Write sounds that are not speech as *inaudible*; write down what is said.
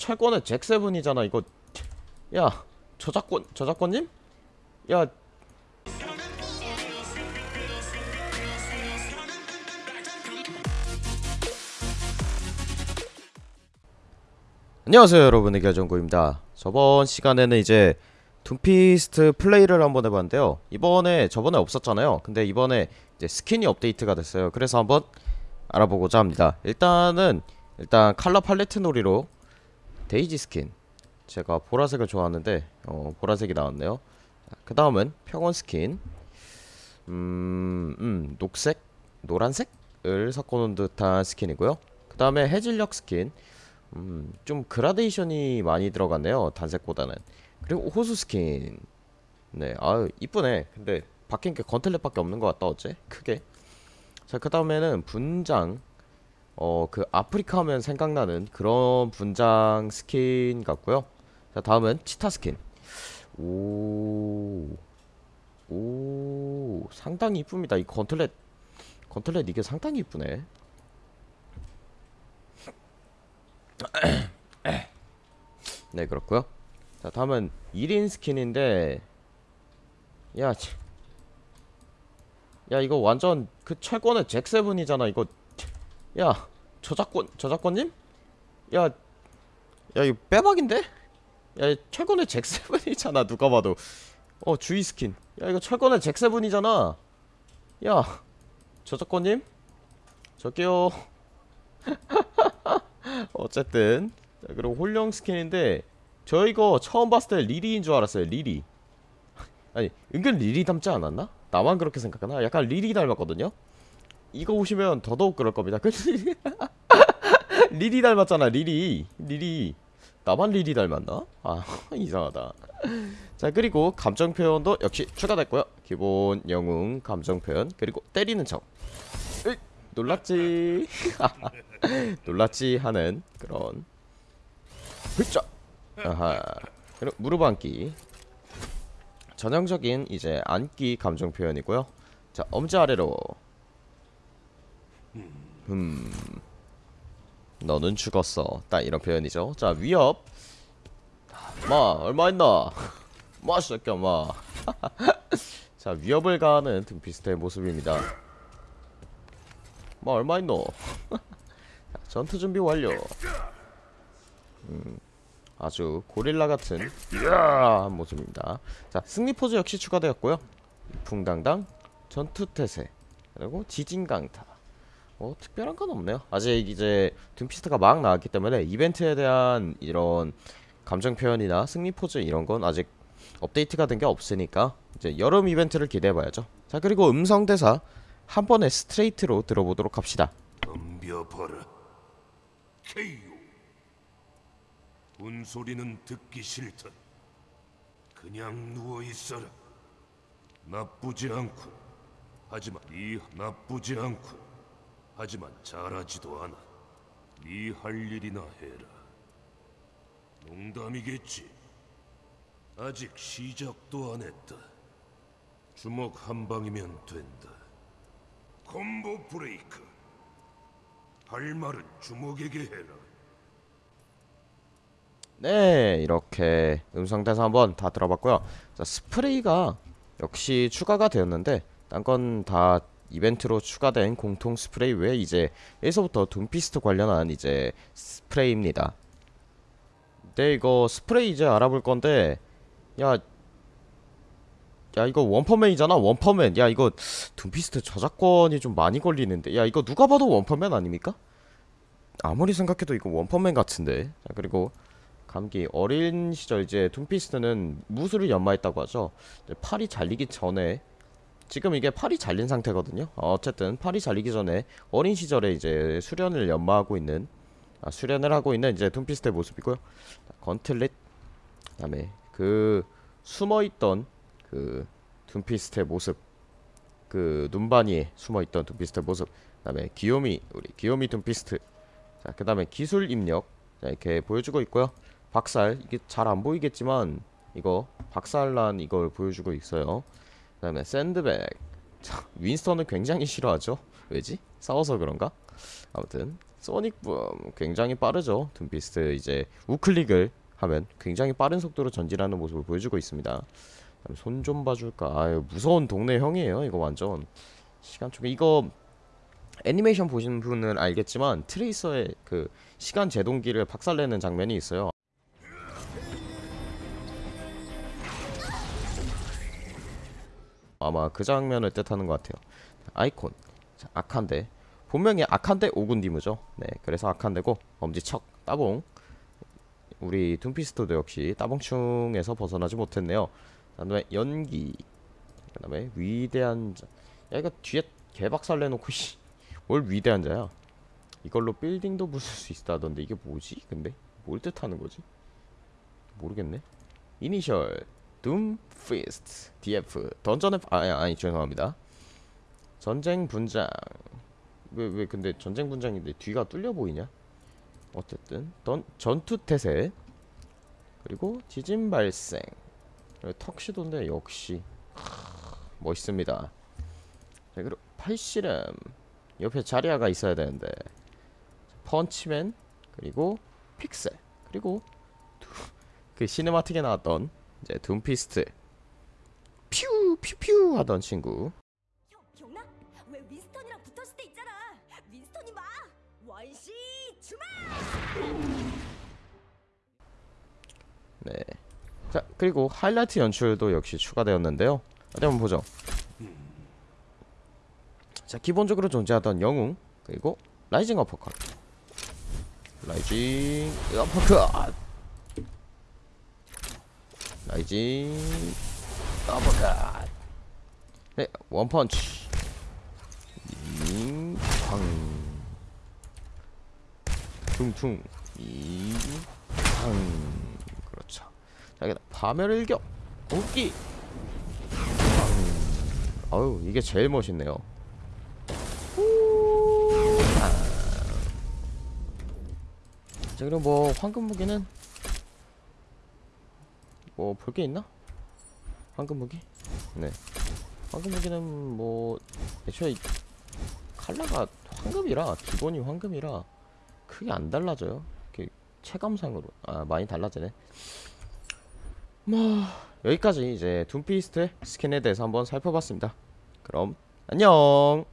철권의 잭세븐이잖아 이거. 야 저작권 저작권님? 야. 안녕하세요 여러분. 의결정구입니다. 저번 시간에는 이제 둠피스트 플레이를 한번 해봤는데요. 이번에 저번에 없었잖아요. 근데 이번에 이제 스킨이 업데이트가 됐어요. 그래서 한번 알아보고자 합니다. 일단은 일단 color palette 놀이로 데이지 스킨. 제가 보라색을 좋아하는데 어, 보라색이 나왔네요. 그 다음은 평원 스킨. 음, 음 녹색? 노란색을 섞어놓은 듯한 스킨이고요. 그 다음에 해질녘 스킨. 음, 좀 그라데이션이 많이 들어갔네요 단색보다는. 그리고 호수 스킨. 네 아유 이쁘네. 근데 바뀐 게 gauntlet밖에 없는 것 같다 어째? 크게. 자 그 다음에는 분장 어 그 아프리카 하면 생각나는 그런 분장 스킨 같고요 자 다음은 치타 스킨 오 오, 상당히 이쁩니다. 이 gauntlet, gauntlet 이게 상당히 이쁘네. *clears throat* 네, 그렇고요. 자, 다음은 이린 스킨인데, 야, 치- 야, 이거 완전 그 철권의 잭세븐이잖아. 이거, 야, 저작권, 저작권님? 야, 야, 이거 빼박인데? 야, 이 철권의 잭세븐이잖아. 누가 봐도. 어, 주의 스킨. 야, 이거 철권의 잭세븐이잖아. 야, 저작권님? 저기요. *laughs* 어쨌든 자, 그리고 혼령 스킨인데 저 이거 처음 봤을 때 리리인 줄 알았어요 리리 아니 은근 리리 닮지 않았나? 나만 그렇게 생각하나? 약간 리리 닮았거든요? 이거 보시면 더더욱 그럴 겁니다. 그 *laughs* 리리 닮았잖아 리리. 리리. 나만 리리 닮았나? 아 *laughs* 이상하다. 자 그리고 감정 표현도 역시 추가됐고요. 기본 영웅 감정 표현 그리고 때리는 척. 으이, 놀랐지. *laughs* 놀랐지 하는 그런. 훌쩍! 아하. 그리고 무릎 앉기 전형적인 이제 앉기 감정 표현이고요. 자 엄지 아래로 음. 너는 죽었어. 딱 이런 표현이죠. 자 위협. 마 얼마 있나? *laughs* 마 새끼야 마 자 *laughs* 위협을 가하는 등피스트의 모습입니다. 마 얼마 있노? *laughs* 자, 전투 준비 완료. 음, 아주 고릴라 같은 이야한 모습입니다. 자 승리 포즈 역시 추가되었고요. 풍당당 전투 태세. 그리고 지진 강타 뭐 특별한 건 없네요. 아직 이제 둠피스트가 막 나왔기 때문에 이벤트에 대한 이런 감정 표현이나 승리 포즈 이런 건 아직 업데이트가 된 게 없으니까 이제 여름 이벤트를 기대해 봐야죠. 자 그리고 음성 대사 한 번에 스트레이트로 들어보도록 합시다. 덤벼봐라 케이오. 운소리는 듣기 싫다 그냥 누워있어라. 나쁘지 않군. 하지만 네 나쁘지 않군 하지만 잘하지도 않아. 네 할 일이나 해라. 농담이겠지. 아직 시작도 안 했다. 주먹 한 방이면 된다. 콤보 브레이크. 할 말은 주먹에게 해라. 네 이렇게 음성 대사 한번 다 들어봤고요. 자 스프레이가 역시 추가가 되었는데 딴 건 다 이벤트로 추가된 공통 스프레이 외에 이제 여기서부터 둠피스트 관련한 이제 스프레이입니다. 네 이거 스프레이 이제 알아볼 건데 야 야 이거 원펀맨이잖아 원펀맨. 야 이거 둠피스트 저작권이 좀 많이 걸리는데. 야 이거 누가 봐도 원펀맨 아닙니까? 아무리 생각해도 이거 원펀맨 같은데. 자 그리고 감기 어린 시절 이제 둠피스트는 무술을 연마했다고 하죠. 팔이 잘리기 전에 지금 이게 팔이 잘린 상태거든요. 어, 어쨌든 팔이 잘리기 전에 어린 시절에 이제 수련을 연마하고 있는 아, 수련을 하고 있는 이제 둠피스트의 모습이고요. 자, 건틀릿 그다음에 그 숨어있던 그 둠피스트의 모습 그 눈바니에 숨어있던 둠피스트의 모습 그 다음에 귀요미 우리 귀요미 둠피스트 자 그 다음에 기술 입력 자 이렇게 보여주고 있고요. 박살 이게 잘 안 보이겠지만 이거 박살난 이걸 보여주고 있어요 그 다음에 샌드백 자, 윈스턴은 굉장히 싫어하죠 왜지? 싸워서 그런가? 아무튼 소닉붐 굉장히 빠르죠. 둠피스트 이제 우클릭을 하면 굉장히 빠른 속도로 전진하는 모습을 보여주고 있습니다. 손 좀 봐줄까? 아유 무서운 동네 형이에요. 이거 완전 시간 초계 이거 애니메이션 보신 분은 알겠지만 트레이서의 그 시간 제동기를 박살내는 장면이 있어요. 아마 그 장면을 뜻하는 것 같아요. 아이콘 자, 아칸데 본명이 아칸데 오군디무죠. 네, 그래서 아칸데고 엄지척 따봉 우리 둠피스토도 역시 따봉충에서 벗어나지 못했네요. 그 다음에 연기 그 다음에 위대한 자. 야 이거 뒤에 개박살 내놓고 씨. 뭘 위대한 자야? 이걸로 빌딩도 부술 수 있다던데 이게 뭐지? 근데 뭘 뜻하는 거지? 모르겠네. 이니셜 둠 피스트. DF 던전의 아니 아니 죄송합니다. 전쟁 분장. 왜 왜 근데 전쟁 분장인데 뒤가 뚫려 보이냐? 어쨌든 던, 전투 태세. 그리고 지진 발생. 턱시도인데 역시 하, 멋있습니다. 자 그리고 팔씨름. 옆에 자리아가 있어야 되는데. 펀치맨 그리고 픽셀. 그리고 두- 그 시네마틱에 나왔던 이제 둠피스트 퓨 퓨퓨 하던 친구. 네. 자 그리고 하이라이트 연출도 역시 추가되었는데요. 어디 한번 보죠. 자 기본적으로 존재하던 영웅 그리고 rising 어퍼컷 rising 어퍼컷 rising 어퍼컷 네 원펀치. 잉팡. 퉁퉁. 잉팡. 그렇죠. 자 여기다 파멸일격. 공기. 팡. 아유 이게 제일 멋있네요. 자 그리고 뭐 황금 무기는 뭐 볼 게 있나? 황금 무기? 네. 황금 무기는 뭐 애초에 이 칼라가 황금이라 기본이 황금이라 크게 안 달라져요. 이렇게 체감상으로. 아 많이 달라지네. 뭐 여기까지 이제 둠피스트의 스킨에 대해서 한번 살펴봤습니다. 그럼 안녕